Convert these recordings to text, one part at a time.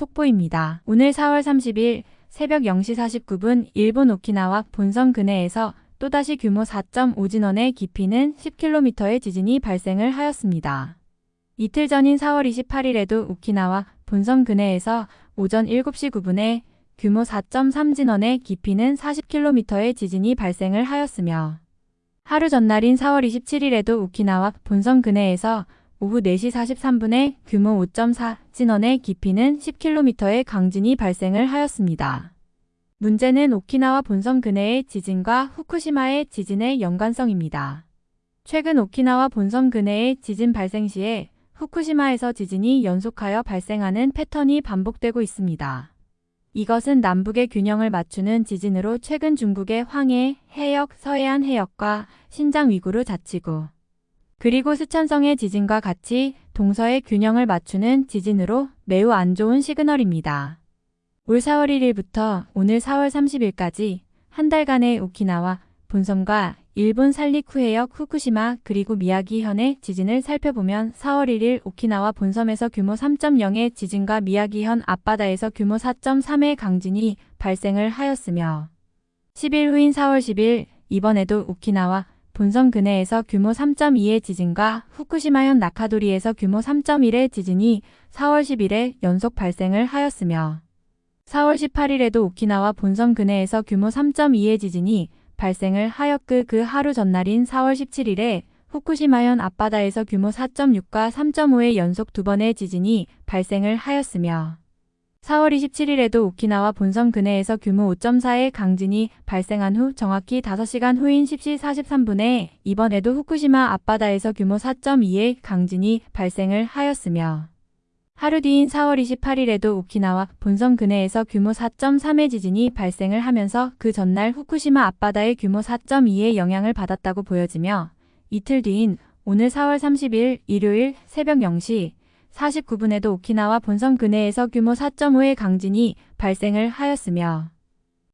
속보입니다. 오늘 4월 30일 새벽 0시 49분 일본 오키나와 본섬 근해에서 또다시 규모 4.5 진원의 깊이는 10km의 지진이 발생을 하였습니다. 이틀 전인 4월 28일에도 오키나와 본섬 근해에서 오전 7시 9분에 규모 4.3 진원의 깊이는 40km의 지진이 발생을 하였으며 하루 전날인 4월 27일에도 오키나와 본섬 근해에서 오후 4시 43분에 규모 5.4 진원의 깊이는 10km의 강진이 발생을 하였습니다. 문제는 오키나와 본섬 근해의 지진과 후쿠시마의 지진의 연관성입니다. 최근 오키나와 본섬 근해의 지진 발생 시에 후쿠시마에서 지진이 연속하여 발생하는 패턴이 반복되고 있습니다. 이것은 남북의 균형을 맞추는 지진으로 최근 중국의 황해, 해역, 서해안 해역과 신장 위구르 자치구, 그리고 스촨성의 지진과 같이 동서의 균형을 맞추는 지진으로 매우 안 좋은 시그널입니다. 올 4월 1일부터 오늘 4월 30일까지 한 달간의 오키나와 본섬과 일본 살리쿠 해역 후쿠시마 그리고 미야기현의 지진을 살펴보면 4월 1일 오키나와 본섬에서 규모 3.0의 지진과 미야기현 앞바다에서 규모 4.3의 강진이 발생을 하였으며 10일 후인 4월 10일 이번에도 오키나와 본섬 근해에서 규모 3.2의 지진과 후쿠시마현 나카도리에서 규모 3.1의 지진이 4월 10일에 연속 발생을 하였으며 4월 18일에도 오키나와 본섬 근해에서 규모 3.2의 지진이 발생을 하였그 그 하루 전날인 4월 17일에 후쿠시마현 앞바다에서 규모 4.6과 3.5의 연속 두 번의 지진이 발생을 하였으며 4월 27일에도 오키나와 본섬 근해에서 규모 5.4의 강진이 발생한 후 정확히 5시간 후인 10시 43분에 이번에도 후쿠시마 앞바다에서 규모 4.2의 강진이 발생을 하였으며 하루 뒤인 4월 28일에도 오키나와 본섬 근해에서 규모 4.3의 지진이 발생을 하면서 그 전날 후쿠시마 앞바다의 규모 4.2의 영향을 받았다고 보여지며 이틀 뒤인 오늘 4월 30일 일요일 새벽 0시 49분에도 오키나와 본섬 근해에서 규모 4.5의 강진이 발생을 하였으며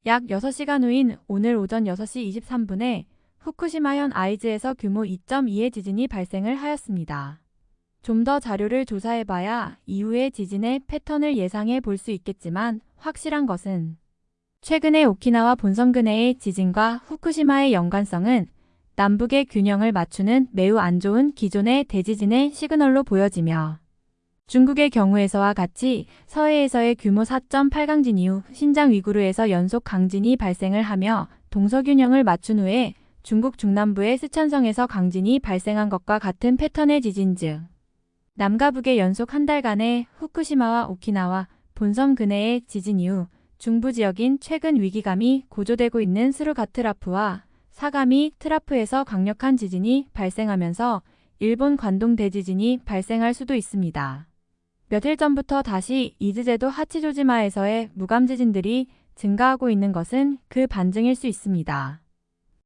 약 6시간 후인 오늘 오전 6시 23분에 후쿠시마현 아이즈에서 규모 2.2의 지진이 발생을 하였습니다. 좀 더 자료를 조사해봐야 이후의 지진의 패턴을 예상해 볼 수 있겠지만 확실한 것은 최근의 오키나와 본섬 근해의 지진과 후쿠시마의 연관성은 남북의 균형을 맞추는 매우 안 좋은 기존의 대지진의 시그널로 보여지며 중국의 경우에서와 같이 서해에서의 규모 4.8강진 이후 신장 위구르에서 연속 강진이 발생을 하며 동서균형을 맞춘 후에 중국 중남부의 스촨성에서 강진이 발생한 것과 같은 패턴의 지진 중 남과 북의 연속 한 달간의 후쿠시마와 오키나와 본섬 근해의 지진 이후 중부 지역인 최근 위기감이 고조되고 있는 스루가트라프와 사가미 트라프에서 강력한 지진이 발생하면서 일본 관동 대지진이 발생할 수도 있습니다. 며칠 전부터 다시 이즈제도 하치조지마에서의 무감지진들이 증가하고 있는 것은 그 반증일 수 있습니다.